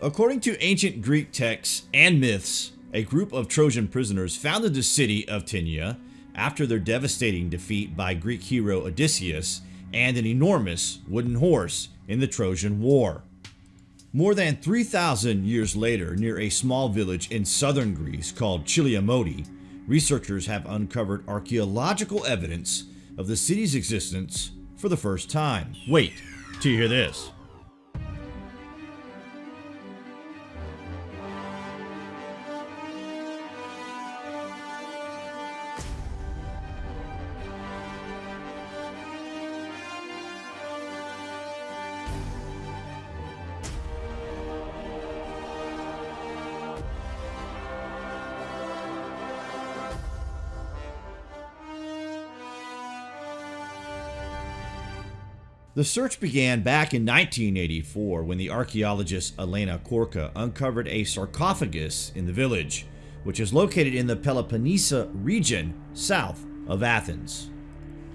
According to ancient Greek texts and myths, a group of Trojan prisoners founded the city of Tenea after their devastating defeat by Greek hero Odysseus and an enormous wooden horse in the Trojan War. More than 3,000 years later, near a small village in southern Greece called Chiliomodi, researchers have uncovered archaeological evidence of the city's existence for the first time. Wait till you hear this. The search began back in 1984 when the archaeologist Elena Korka uncovered a sarcophagus in the village, which is located in the Peloponnese region south of Athens.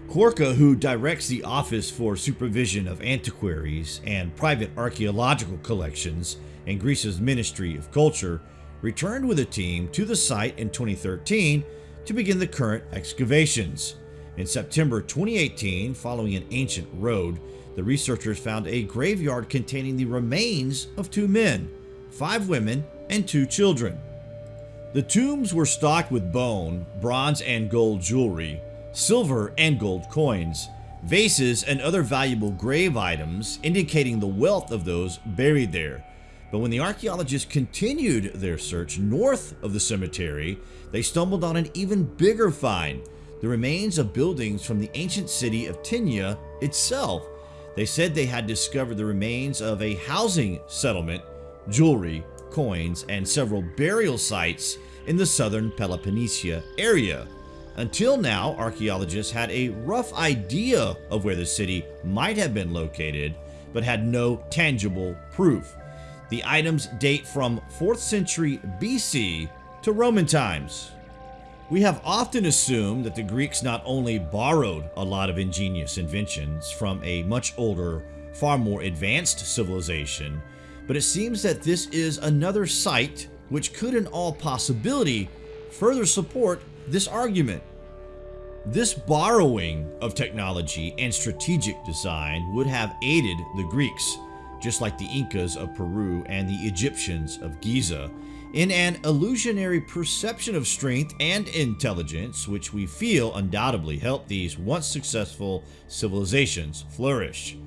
Korka, who directs the Office for Supervision of Antiquities and Private Archaeological Collections in Greece's Ministry of Culture, returned with a team to the site in 2013 to begin the current excavations. In September 2018, following an ancient road, the researchers found a graveyard containing the remains of two men, five women, and two children. The tombs were stocked with bone, bronze and gold jewelry, silver and gold coins, vases, and other valuable grave items, indicating the wealth of those buried there. But when the archaeologists continued their search north of the cemetery, they stumbled on an even bigger find the remains of buildings from the ancient city of Tenea itself. They said they had discovered the remains of a housing settlement, jewelry, coins, and several burial sites in the southern Peloponnesia area. Until now, archaeologists had a rough idea of where the city might have been located, but had no tangible proof. The items date from 4th century BC to Roman times. We have often assumed that the Greeks not only borrowed a lot of ingenious inventions from a much older, far more advanced civilization, but it seems that this is another site which could in all possibility further support this argument. This borrowing of technology and strategic design would have aided the Greeks, just like the Incas of Peru and the Egyptians of Giza, in an illusionary perception of strength and intelligence which we feel undoubtedly helped these once successful civilizations flourish.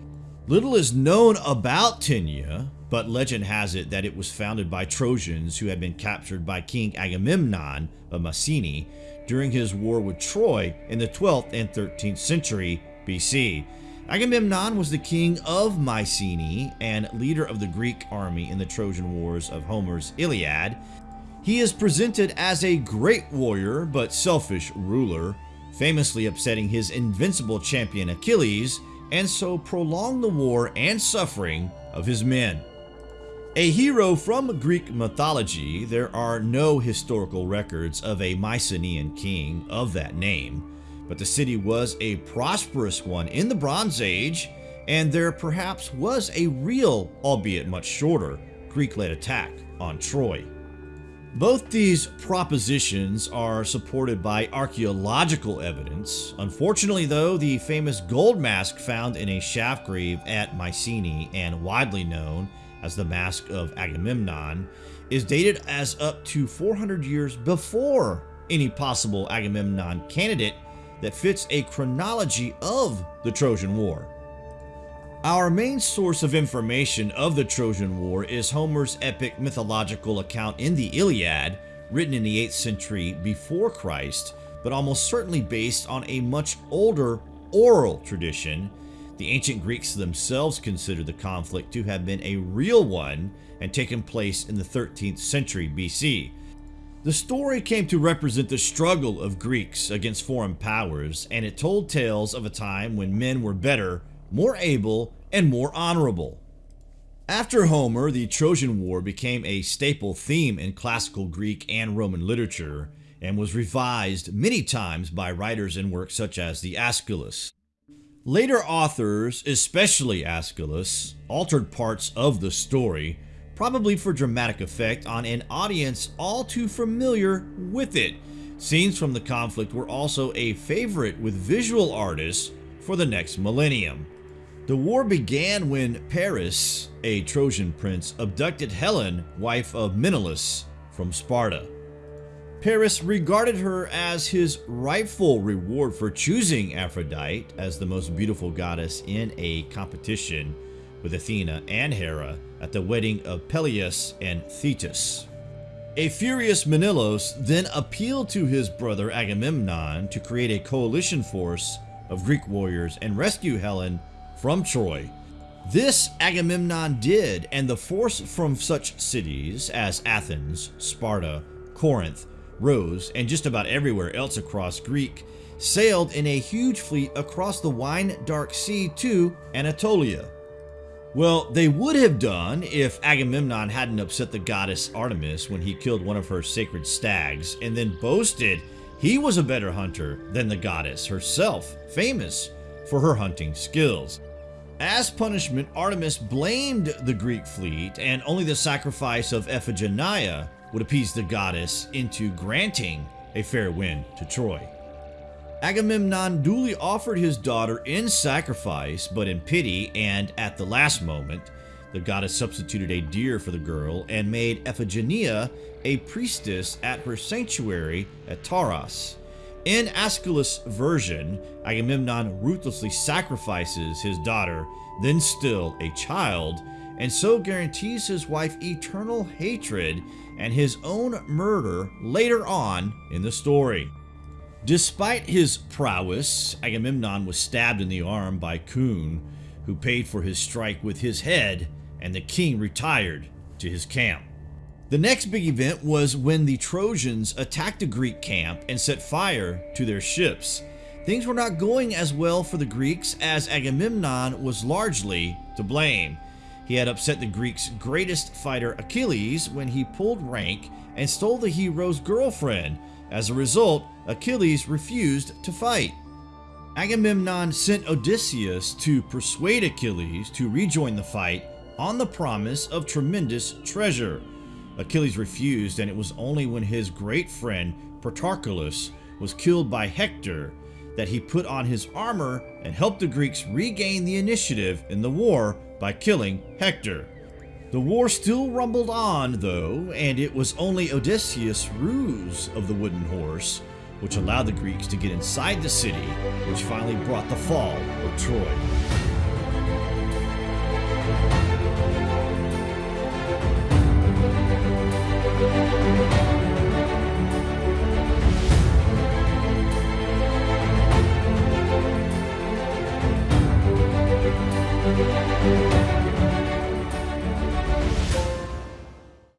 Little is known about Tenea, but legend has it that it was founded by Trojans who had been captured by King Agamemnon of Mycenae during his war with Troy in the 12th and 13th century BC. Agamemnon was the king of Mycenae and leader of the Greek army in the Trojan Wars of Homer's Iliad. He is presented as a great warrior but selfish ruler, famously upsetting his invincible champion Achilles and so prolong the war and suffering of his men. A hero from Greek mythology, there are no historical records of a Mycenaean king of that name but the city was a prosperous one in the Bronze Age, and there perhaps was a real, albeit much shorter, Greek-led attack on Troy. Both these propositions are supported by archaeological evidence. Unfortunately though, the famous gold mask found in a shaft grave at Mycenae and widely known as the Mask of Agamemnon is dated as up to 400 years before any possible Agamemnon candidate that fits a chronology of the Trojan War. Our main source of information of the Trojan War is Homer's epic mythological account in the Iliad, written in the 8th century before Christ, but almost certainly based on a much older oral tradition. The ancient Greeks themselves considered the conflict to have been a real one and taken place in the 13th century BC. The story came to represent the struggle of Greeks against foreign powers, and it told tales of a time when men were better, more able, and more honorable. After Homer, the Trojan War became a staple theme in classical Greek and Roman literature, and was revised many times by writers in works such as the Aeschylus. Later authors, especially Aeschylus, altered parts of the story probably for dramatic effect on an audience all too familiar with it. Scenes from the conflict were also a favorite with visual artists for the next millennium. The war began when Paris, a Trojan prince, abducted Helen, wife of Menelaus, from Sparta. Paris regarded her as his rightful reward for choosing Aphrodite as the most beautiful goddess in a competition with Athena and Hera at the wedding of Peleus and Thetis. A furious Menelaus then appealed to his brother Agamemnon to create a coalition force of Greek warriors and rescue Helen from Troy. This Agamemnon did, and the force from such cities as Athens, Sparta, Corinth, Rhodes, and just about everywhere else across Greek sailed in a huge fleet across the wine dark sea to Anatolia. Well, they would have done if Agamemnon hadn't upset the goddess Artemis when he killed one of her sacred stags and then boasted he was a better hunter than the goddess herself, famous for her hunting skills. As punishment, Artemis blamed the Greek fleet, and only the sacrifice of Iphigenia would appease the goddess into granting a fair wind to Troy. Agamemnon duly offered his daughter in sacrifice, but in pity and at the last moment, the goddess substituted a deer for the girl and made Iphigenia a priestess at her sanctuary at Tauris. In Aeschylus' version, Agamemnon ruthlessly sacrifices his daughter, then still a child, and so guarantees his wife eternal hatred and his own murder later on in the story. Despite his prowess, Agamemnon was stabbed in the arm by Coon, who paid for his strike with his head, and the king retired to his camp. The next big event was when the Trojans attacked the Greek camp and set fire to their ships. Things were not going as well for the Greeks as Agamemnon was largely to blame. He had upset the Greeks' greatest fighter Achilles when he pulled rank and stole the hero's girlfriend. As a result, Achilles refused to fight. Agamemnon sent Odysseus to persuade Achilles to rejoin the fight on the promise of tremendous treasure. Achilles refused, and it was only when his great friend Patroclus was killed by Hector that he put on his armor and helped the Greeks regain the initiative in the war by killing Hector. The war still rumbled on, though, and it was only Odysseus' ruse of the wooden horse which allowed the Greeks to get inside the city, which finally brought the fall of Troy.